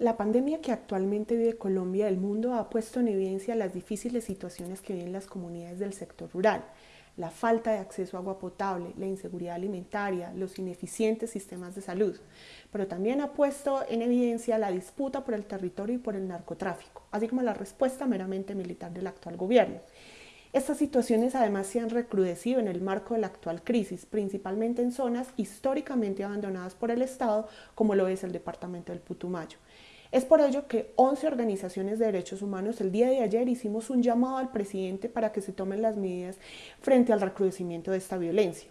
La pandemia que actualmente vive Colombia y el mundo ha puesto en evidencia las difíciles situaciones que viven las comunidades del sector rural, la falta de acceso a agua potable, la inseguridad alimentaria, los ineficientes sistemas de salud, pero también ha puesto en evidencia la disputa por el territorio y por el narcotráfico, así como la respuesta meramente militar del actual gobierno. Estas situaciones además se han recrudecido en el marco de la actual crisis, principalmente en zonas históricamente abandonadas por el Estado, como lo es el departamento del Putumayo. Es por ello que 11 organizaciones de derechos humanos el día de ayer hicimos un llamado al presidente para que se tomen las medidas frente al recrudecimiento de esta violencia.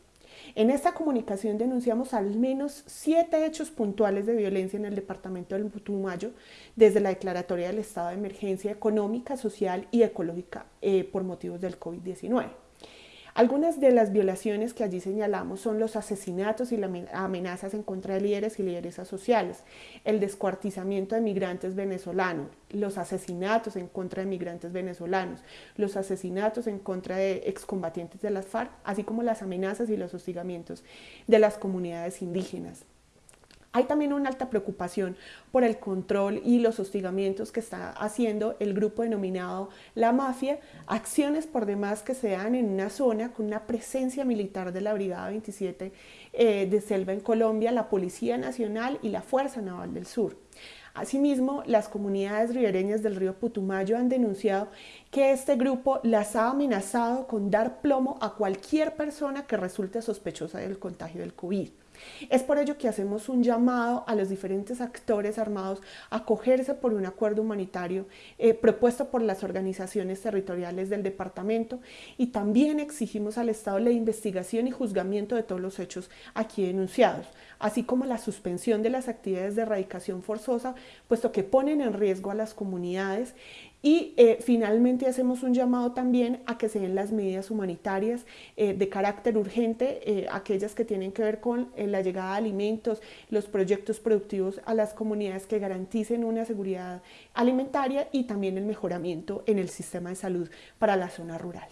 En esta comunicación denunciamos al menos siete hechos puntuales de violencia en el departamento del Putumayo desde la declaratoria del estado de emergencia económica, social y ecológica eh, por motivos del COVID-19. Algunas de las violaciones que allí señalamos son los asesinatos y las amenazas en contra de líderes y lideresas sociales, el descuartizamiento de migrantes venezolanos, los asesinatos en contra de migrantes venezolanos, los asesinatos en contra de excombatientes de las FARC, así como las amenazas y los hostigamientos de las comunidades indígenas. Hay también una alta preocupación por el control y los hostigamientos que está haciendo el grupo denominado La Mafia, acciones por demás que se dan en una zona con una presencia militar de la Brigada 27 eh, de Selva en Colombia, la Policía Nacional y la Fuerza Naval del Sur. Asimismo, las comunidades ribereñas del río Putumayo han denunciado que este grupo las ha amenazado con dar plomo a cualquier persona que resulte sospechosa del contagio del COVID. Es por ello que hacemos un llamado a los diferentes actores armados a acogerse por un acuerdo humanitario eh, propuesto por las organizaciones territoriales del departamento y también exigimos al Estado la investigación y juzgamiento de todos los hechos aquí denunciados, así como la suspensión de las actividades de erradicación forzosa, puesto que ponen en riesgo a las comunidades y eh, finalmente hacemos un llamado también a que se den las medidas humanitarias eh, de carácter urgente, eh, aquellas que tienen que ver con la llegada de alimentos, los proyectos productivos a las comunidades que garanticen una seguridad alimentaria y también el mejoramiento en el sistema de salud para la zona rural.